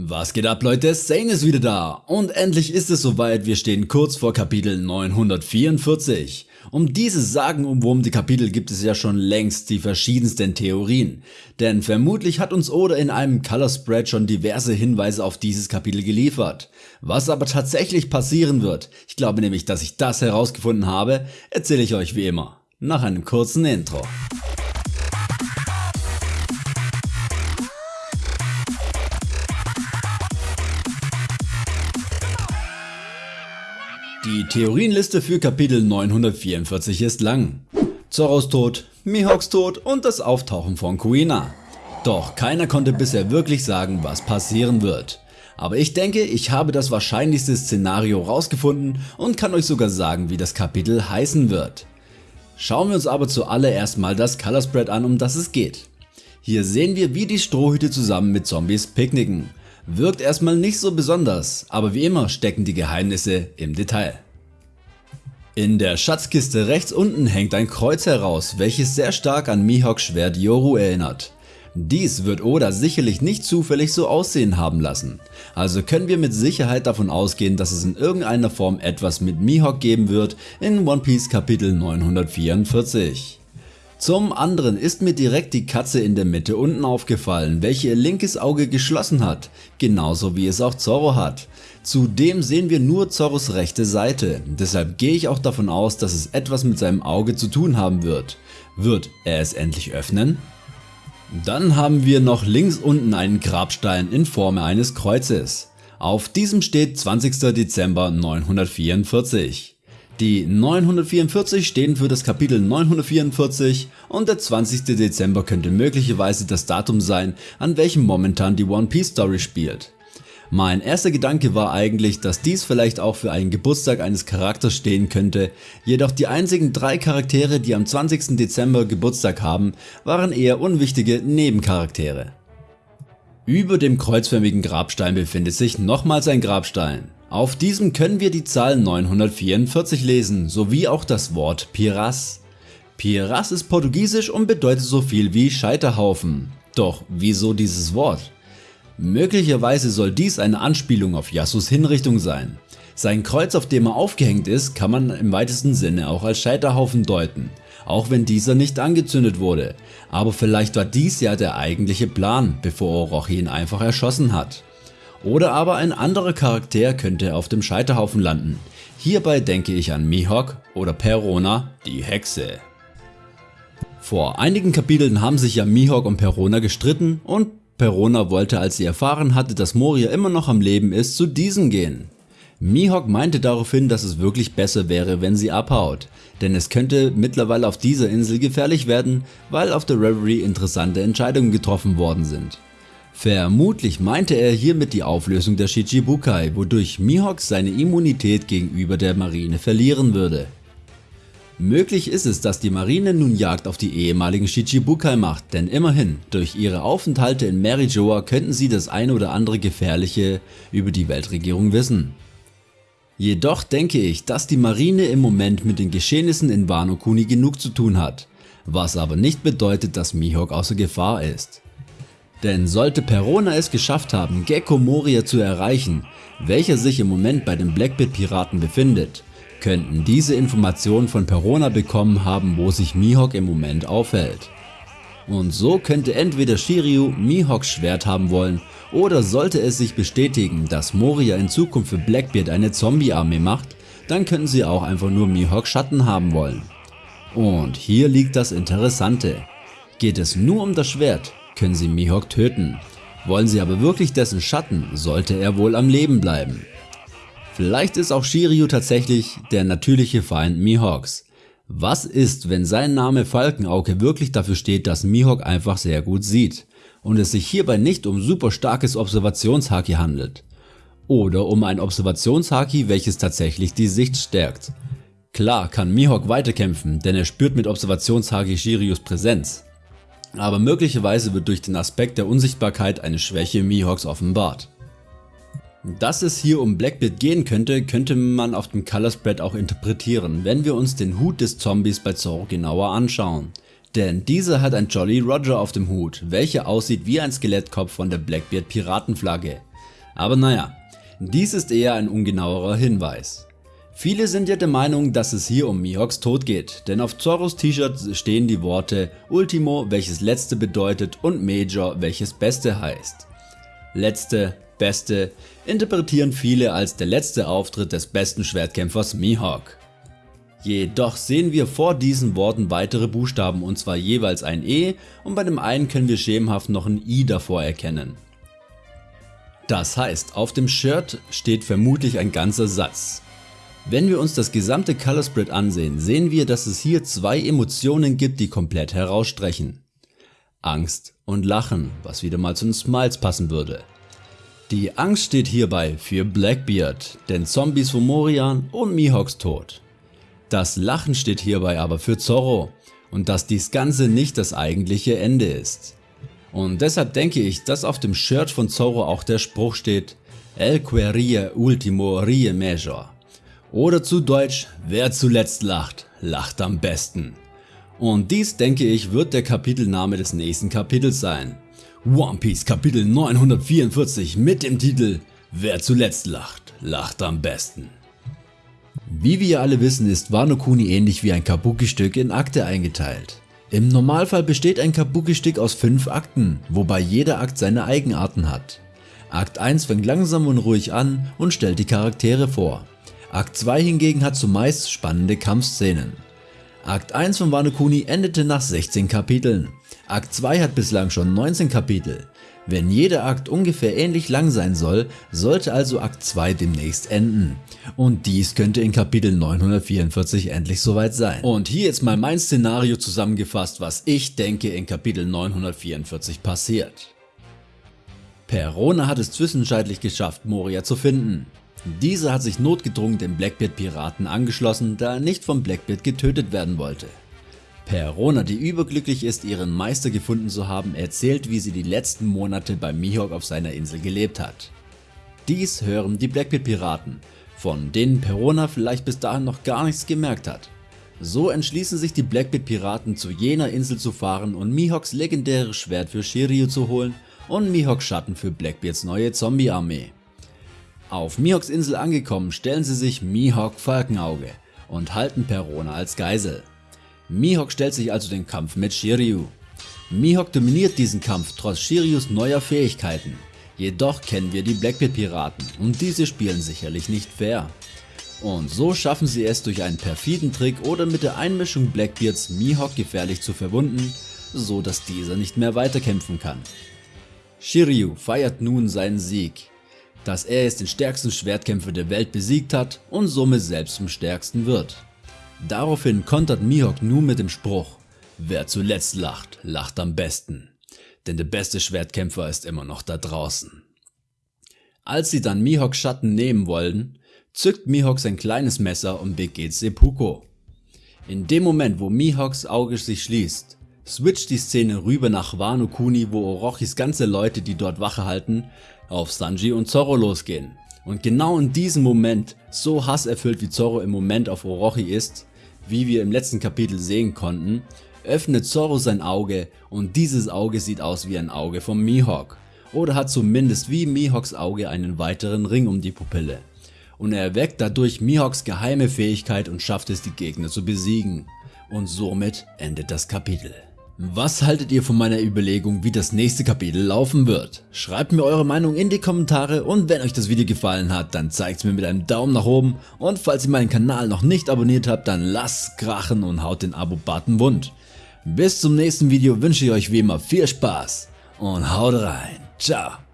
Was geht ab Leute, Sane ist wieder da und endlich ist es soweit, wir stehen kurz vor Kapitel 944. Um dieses sagenumwurmte Kapitel gibt es ja schon längst die verschiedensten Theorien, denn vermutlich hat uns Oda in einem Color Spread schon diverse Hinweise auf dieses Kapitel geliefert. Was aber tatsächlich passieren wird, ich glaube nämlich, dass ich das herausgefunden habe, erzähle ich euch wie immer, nach einem kurzen Intro. Die Theorienliste für Kapitel 944 ist lang. Zorros Tod, Mihawks Tod und das Auftauchen von Kuina. Doch keiner konnte bisher wirklich sagen, was passieren wird. Aber ich denke, ich habe das wahrscheinlichste Szenario rausgefunden und kann euch sogar sagen, wie das Kapitel heißen wird. Schauen wir uns aber zuallererst mal das Color Spread an, um das es geht. Hier sehen wir, wie die Strohhüte zusammen mit Zombies picknicken. Wirkt erstmal nicht so besonders, aber wie immer stecken die Geheimnisse im Detail. In der Schatzkiste rechts unten hängt ein Kreuz heraus, welches sehr stark an Mihawks Schwert Yoru erinnert. Dies wird Oda sicherlich nicht zufällig so aussehen haben lassen, also können wir mit Sicherheit davon ausgehen, dass es in irgendeiner Form etwas mit Mihawk geben wird in One Piece Kapitel 944. Zum anderen ist mir direkt die Katze in der Mitte unten aufgefallen, welche ihr linkes Auge geschlossen hat, genauso wie es auch Zorro hat. Zudem sehen wir nur Zorros rechte Seite, deshalb gehe ich auch davon aus, dass es etwas mit seinem Auge zu tun haben wird. Wird er es endlich öffnen? Dann haben wir noch links unten einen Grabstein in Form eines Kreuzes. Auf diesem steht 20. Dezember 944. Die 944 stehen für das Kapitel 944 und der 20. Dezember könnte möglicherweise das Datum sein, an welchem momentan die One Piece Story spielt. Mein erster Gedanke war eigentlich, dass dies vielleicht auch für einen Geburtstag eines Charakters stehen könnte, jedoch die einzigen drei Charaktere die am 20. Dezember Geburtstag haben, waren eher unwichtige Nebencharaktere. Über dem kreuzförmigen Grabstein befindet sich nochmals ein Grabstein. Auf diesem können wir die Zahl 944 lesen, sowie auch das Wort Piras. Piras ist portugiesisch und bedeutet so viel wie Scheiterhaufen. Doch wieso dieses Wort? Möglicherweise soll dies eine Anspielung auf Yasus Hinrichtung sein. Sein Kreuz auf dem er aufgehängt ist kann man im weitesten Sinne auch als Scheiterhaufen deuten, auch wenn dieser nicht angezündet wurde, aber vielleicht war dies ja der eigentliche Plan, bevor Orochi ihn einfach erschossen hat. Oder aber ein anderer Charakter könnte auf dem Scheiterhaufen landen. Hierbei denke ich an Mihawk oder Perona, die Hexe. Vor einigen Kapiteln haben sich ja Mihawk und Perona gestritten und Perona wollte als sie erfahren hatte, dass Moria immer noch am Leben ist, zu diesem gehen. Mihawk meinte daraufhin, dass es wirklich besser wäre, wenn sie abhaut, denn es könnte mittlerweile auf dieser Insel gefährlich werden, weil auf der Reverie interessante Entscheidungen getroffen worden sind. Vermutlich meinte er hiermit die Auflösung der Shichibukai, wodurch Mihawk seine Immunität gegenüber der Marine verlieren würde. Möglich ist es, dass die Marine nun Jagd auf die ehemaligen Shichibukai macht, denn immerhin, durch ihre Aufenthalte in Marijoa könnten sie das eine oder andere Gefährliche über die Weltregierung wissen. Jedoch denke ich, dass die Marine im Moment mit den Geschehnissen in Wano Kuni genug zu tun hat, was aber nicht bedeutet, dass Mihawk außer Gefahr ist. Denn sollte Perona es geschafft haben Gecko Moria zu erreichen, welcher sich im Moment bei den Blackbeard Piraten befindet, könnten diese Informationen von Perona bekommen haben wo sich Mihawk im Moment aufhält. Und so könnte entweder Shiryu Mihawks Schwert haben wollen oder sollte es sich bestätigen, dass Moria in Zukunft für Blackbeard eine Zombie-Armee macht, dann könnten sie auch einfach nur Mihawks Schatten haben wollen. Und hier liegt das Interessante. Geht es nur um das Schwert, können sie Mihawk töten. Wollen sie aber wirklich dessen Schatten, sollte er wohl am Leben bleiben. Vielleicht ist auch Shiryu tatsächlich der natürliche Feind Mihawks. Was ist, wenn sein Name Falkenauge wirklich dafür steht, dass Mihawk einfach sehr gut sieht und es sich hierbei nicht um super starkes Observationshaki handelt? Oder um ein Observationshaki, welches tatsächlich die Sicht stärkt. Klar kann Mihawk weiterkämpfen, denn er spürt mit Observationshaki Shiryus Präsenz aber möglicherweise wird durch den Aspekt der Unsichtbarkeit eine Schwäche Mihawks offenbart. Dass es hier um Blackbeard gehen könnte, könnte man auf dem Color Spread auch interpretieren, wenn wir uns den Hut des Zombies bei Zorro genauer anschauen. Denn dieser hat ein Jolly Roger auf dem Hut, welcher aussieht wie ein Skelettkopf von der Blackbeard Piratenflagge. Aber naja, dies ist eher ein ungenauerer Hinweis. Viele sind ja der Meinung, dass es hier um Mihawks Tod geht, denn auf Zorros T-Shirt stehen die Worte Ultimo, welches letzte bedeutet und Major, welches beste heißt. Letzte, beste interpretieren viele als der letzte Auftritt des besten Schwertkämpfers Mihawk. Jedoch sehen wir vor diesen Worten weitere Buchstaben und zwar jeweils ein E und bei dem einen können wir schemenhaft noch ein I davor erkennen. Das heißt, auf dem Shirt steht vermutlich ein ganzer Satz. Wenn wir uns das gesamte Color Spread ansehen, sehen wir, dass es hier zwei Emotionen gibt, die komplett herausstrechen. Angst und Lachen, was wieder mal zu den Smiles passen würde. Die Angst steht hierbei für Blackbeard, den Zombies von Morian und Mihawks Tod. Das Lachen steht hierbei aber für Zorro und dass dies Ganze nicht das eigentliche Ende ist. Und deshalb denke ich, dass auf dem Shirt von Zorro auch der Spruch steht El querie ultimo rie major. Oder zu Deutsch, wer zuletzt lacht, lacht am besten. Und dies denke ich wird der Kapitelname des nächsten Kapitels sein. One Piece Kapitel 944 mit dem Titel Wer zuletzt lacht, lacht am besten. Wie wir alle wissen ist Wano Kuni ähnlich wie ein Kabuki-Stück in Akte eingeteilt. Im Normalfall besteht ein Kabuki-Stück aus 5 Akten, wobei jeder Akt seine Eigenarten hat. Akt 1 fängt langsam und ruhig an und stellt die Charaktere vor. Akt 2 hingegen hat zumeist spannende Kampfszenen. Akt 1 von Wano Kuni endete nach 16 Kapiteln. Akt 2 hat bislang schon 19 Kapitel. Wenn jeder Akt ungefähr ähnlich lang sein soll, sollte also Akt 2 demnächst enden. Und dies könnte in Kapitel 944 endlich soweit sein. Und hier jetzt mal mein Szenario zusammengefasst, was ich denke in Kapitel 944 passiert. Perona hat es zwischenzeitlich geschafft Moria zu finden. Dieser hat sich notgedrungen den Blackbeard Piraten angeschlossen, da er nicht vom Blackbeard getötet werden wollte. Perona, die überglücklich ist ihren Meister gefunden zu haben, erzählt wie sie die letzten Monate bei Mihawk auf seiner Insel gelebt hat. Dies hören die Blackbeard Piraten, von denen Perona vielleicht bis dahin noch gar nichts gemerkt hat. So entschließen sich die Blackbeard Piraten zu jener Insel zu fahren und Mihawks legendäres Schwert für Shiryu zu holen und Mihawks Schatten für Blackbeards neue Zombie Armee. Auf Mihawks Insel angekommen stellen sie sich Mihawk Falkenauge und halten Perona als Geisel. Mihawk stellt sich also den Kampf mit Shiryu. Mihawk dominiert diesen Kampf trotz Shiryus neuer Fähigkeiten, jedoch kennen wir die Blackbeard Piraten und diese spielen sicherlich nicht fair. Und so schaffen sie es durch einen perfiden Trick oder mit der Einmischung Blackbeards Mihawk gefährlich zu verwunden, so dass dieser nicht mehr weiterkämpfen kann. Shiryu feiert nun seinen Sieg, dass er jetzt den stärksten Schwertkämpfer der Welt besiegt hat und somit selbst zum stärksten wird. Daraufhin kontert Mihawk nun mit dem Spruch, wer zuletzt lacht, lacht am besten, denn der beste Schwertkämpfer ist immer noch da draußen. Als sie dann Mihawks Schatten nehmen wollen, zückt Mihawk sein kleines Messer und begeht Seppuku. In dem Moment wo Mihawks Auge sich schließt, switcht die Szene rüber nach Wano Kuni wo Orochis ganze Leute die dort Wache halten auf Sanji und Zorro losgehen. Und genau in diesem Moment, so hasserfüllt wie Zorro im Moment auf Orochi ist, wie wir im letzten Kapitel sehen konnten, öffnet Zorro sein Auge und dieses Auge sieht aus wie ein Auge von Mihawk oder hat zumindest wie Mihawks Auge einen weiteren Ring um die Pupille. Und er erweckt dadurch Mihawks geheime Fähigkeit und schafft es die Gegner zu besiegen. Und somit endet das Kapitel. Was haltet ihr von meiner Überlegung wie das nächste Kapitel laufen wird? Schreibt mir eure Meinung in die Kommentare und wenn euch das Video gefallen hat, dann zeigt es mir mit einem Daumen nach oben und falls ihr meinen Kanal noch nicht abonniert habt, dann lasst krachen und haut den Abo-Button wund. Bis zum nächsten Video wünsche ich euch wie immer viel Spaß und haut rein. Ciao.